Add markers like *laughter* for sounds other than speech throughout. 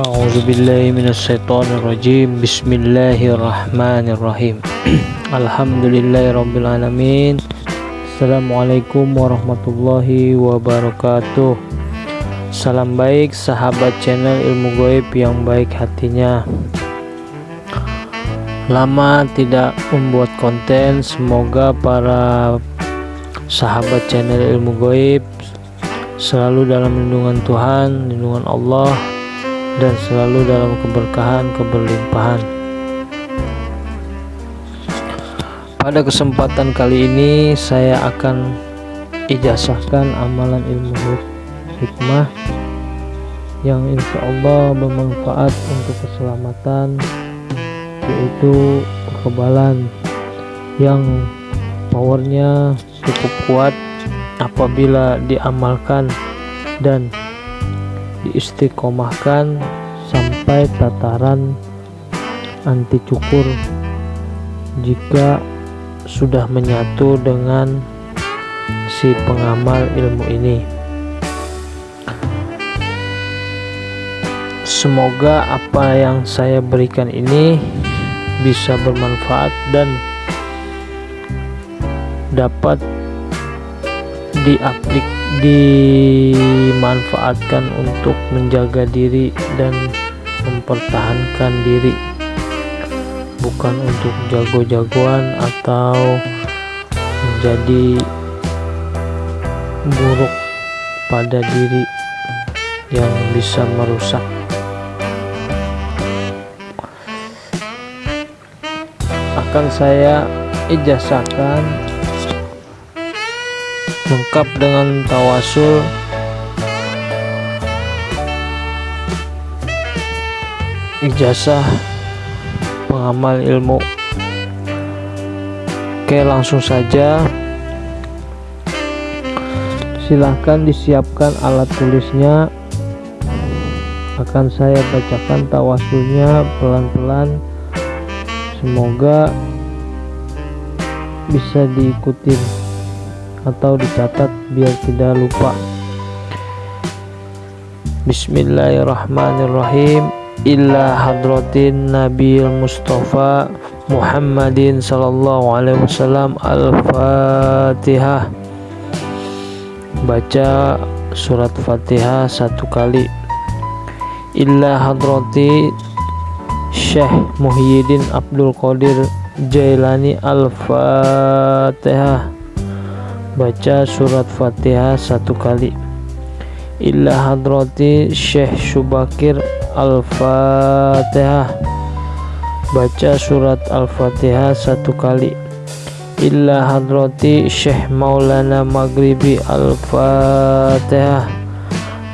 A'udzubillahiminasyaitonirrajim Bismillahirrahmanirrahim. *clears throat* Alhamdulillahirrabbilalamin Assalamualaikum warahmatullahi wabarakatuh. Salam baik sahabat channel ilmu goib yang baik hatinya. Lama tidak membuat konten Semoga para sahabat channel ilmu goib Selalu dalam lindungan Tuhan, lindungan Allah dan selalu dalam keberkahan keberlimpahan. Pada kesempatan kali ini saya akan ijazahkan amalan ilmu hikmah yang insya Allah bermanfaat untuk keselamatan yaitu kekebalan yang powernya cukup kuat apabila diamalkan dan diistiqomahkan sampai tataran anti cukur jika sudah menyatu dengan si pengamal ilmu ini. Semoga apa yang saya berikan ini bisa bermanfaat dan dapat diaplik dimanfaatkan untuk menjaga diri dan mempertahankan diri. Bukan untuk jago-jagoan atau menjadi buruk pada diri yang bisa merusak. Akan saya ijazahkan lengkap dengan tawasul ijazah pengamal ilmu. Oke langsung saja. Silahkan disiapkan alat tulisnya. Akan saya bacakan tawasulnya pelan-pelan. Semoga bisa diikuti atau dicatat biar tidak lupa. Bismillahirrahmanirrahim illa hadratin Nabi Mustafa Muhammadin sallallahu alaihi wasallam Al-Fatihah. Baca surat Fatihah satu kali. Illa hadrati Syekh Muhyiddin Abdul Qadir Jailani Al-Fatihah. Baca surat fatihah satu kali illa hadrati syekh syubakir al-fatihah. Baca surat al-fatihah satu kali. Illa hadrati syekh maulana maghribi al-fatihah.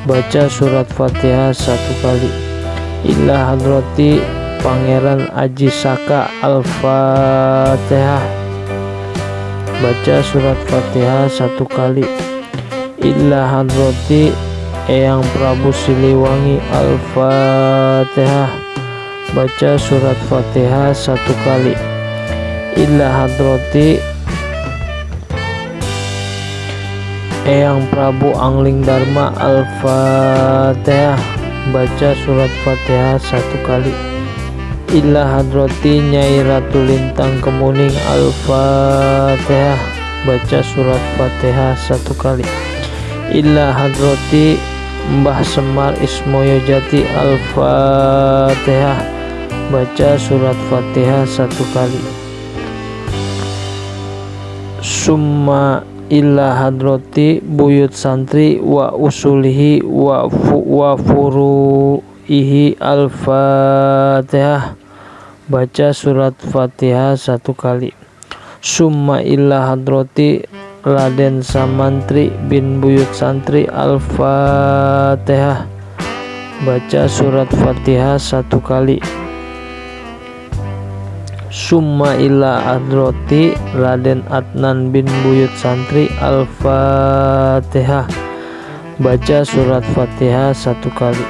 Baca surat fatihah satu kali. Illa hadrati pangeran Aji Saka al-fatihah. Baca surat fatihah satu kali. Illa hadrati Eyang Prabu Siliwangi Al-Fatihah. Baca surat fatihah satu kali. Illa hadrati. Eyang Prabu Angling Dharma Al-Fatihah. Baca surat fatihah satu kali. Illa hadrati Nyai Ratu Lintang Kemuning Al-Fatihah. Baca surat Fatihah satu kali. Illa hadrati Mbah Semar Ismoyo Jati Al-Fatihah. Baca surat Fatihah satu kali. Summa illa hadrati buyut santri wa usulihi wa, fu, wa furu ihi al-fatihah. Baca surat fatihah satu kali. Summa illa hadrati Raden Samantri bin Buyut Santri Al-Fatihah. Baca surat fatihah satu kali. Summa illa hadrati Raden Adnan bin Buyut Santri Al-Fatihah. Baca surat fatihah satu kali.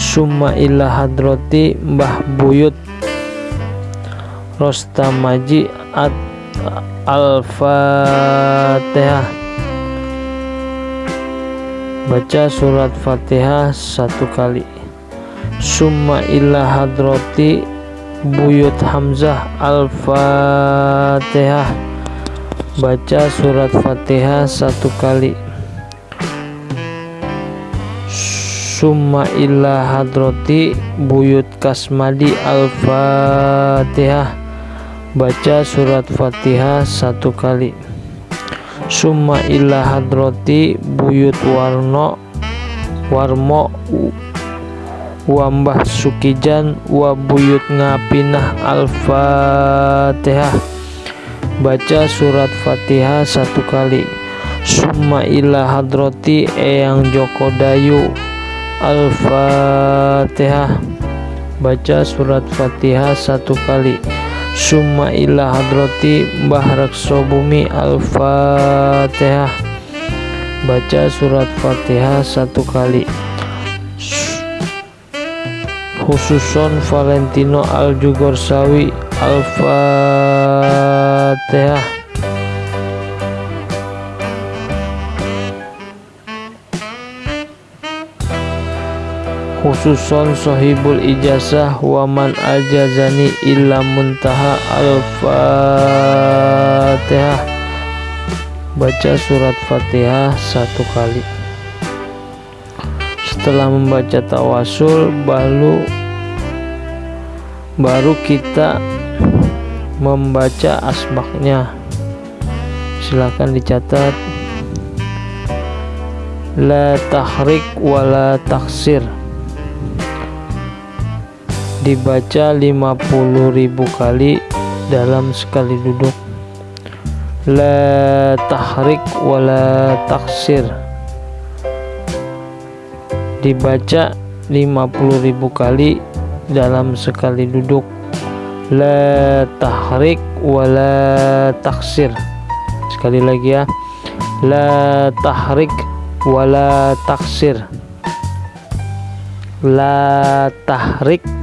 Summa illa hadrati Mbah Buyut Rostamaji at Al-Fatihah. Baca surat Fatihah satu kali. Summa ila hadrati buyut Hamzah Al-Fatihah. Baca surat Fatihah satu kali. Summa ila hadrati buyut Kasmadi Al-Fatihah baca surat Fatihah satu kali. Summa ila hadrati buyut Warno Warmo Wambah Sukijan wa buyut ngapinah Al-Fatihah. Baca surat Fatihah satu kali. Summa ila hadrati eyang Joko Dayu Al-Fatihah. Baca surat Fatihah satu kali summa ila hadrati Mbah Rekso Bumi Al-Fatihah. Baca surat Fatihah satu kali. Khususon Valentino Aljugorsawi Al-Fatihah khususon sohibul ijazah waman ajazani illa muntaha al-fatihah. Baca surat fatihah satu kali. Setelah membaca tawasul baru baru kita membaca asbaknya. Silahkan dicatat. La tahrik wala taksir dibaca 50.000 kali dalam sekali duduk. La tahrik wala taksir. Dibaca 50.000 kali dalam sekali duduk. La tahrik wala taksir. Sekali lagi ya. La tahrik wala taksir. La tahrik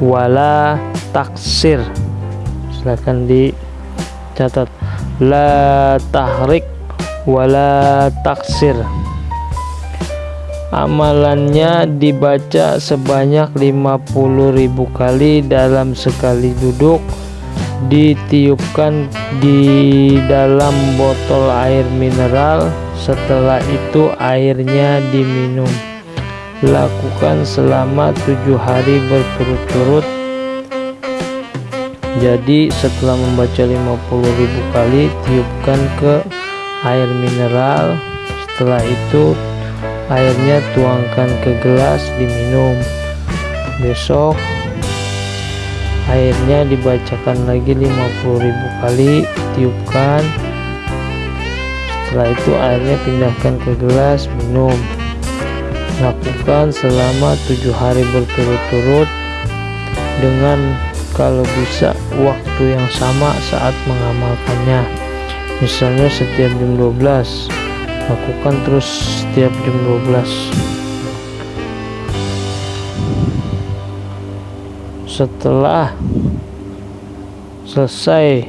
wala taksir. Silahkan dicatat. La tahrik wala taksir. Amalannya dibaca sebanyak 50.000 kali dalam sekali duduk. Ditiupkan di dalam botol air mineral. Setelah itu airnya diminum lakukan selama tujuh hari berturut-turut. Jadi setelah membaca 50.000 kali tiupkan ke air mineral. Setelah itu airnya tuangkan ke gelas diminum. Besok airnya dibacakan lagi 50.000 kali tiupkan. Setelah itu airnya pindahkan ke gelas minum lakukan selama tujuh hari berturut-turut dengan kalau bisa waktu yang sama saat mengamalkannya. Misalnya setiap jam 12 lakukan terus setiap jam 12 setelah selesai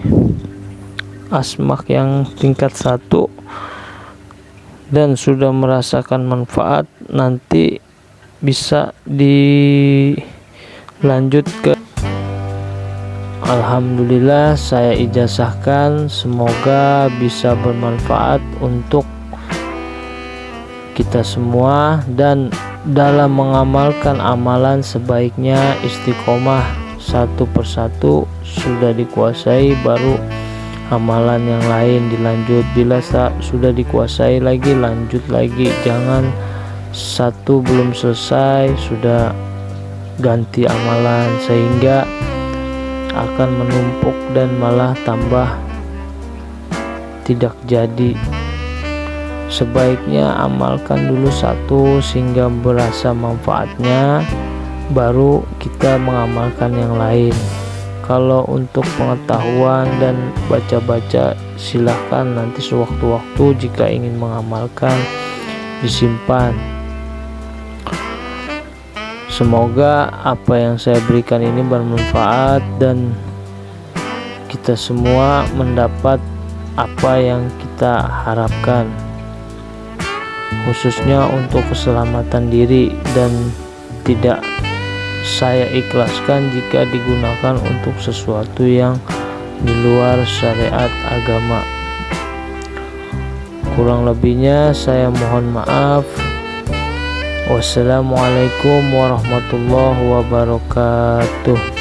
asmak yang tingkat satu dan sudah merasakan manfaat nanti bisa dilanjut ke Alhamdulillah saya ijazahkan. Semoga bisa bermanfaat untuk kita semua dan dalam mengamalkan amalan sebaiknya istiqomah satu persatu sudah dikuasai baru amalan yang lain dilanjut. Bila sudah dikuasai lagi lanjut lagi. Jangan satu belum selesai sudah ganti amalan sehingga akan menumpuk dan malah tambah tidak jadi. Sebaiknya amalkan dulu satu sehingga berasa manfaatnya baru kita mengamalkan yang lain kalau untuk pengetahuan dan baca-baca silahkan nanti sewaktu-waktu jika ingin mengamalkan disimpan. Semoga apa yang saya berikan ini bermanfaat dan kita semua mendapat apa yang kita harapkan khususnya untuk keselamatan diri dan tidak saya ikhlaskan jika digunakan untuk sesuatu yang di luar syariat agama. Kurang lebihnya saya mohon maaf. Wassalamualaikum warahmatullahi wabarakatuh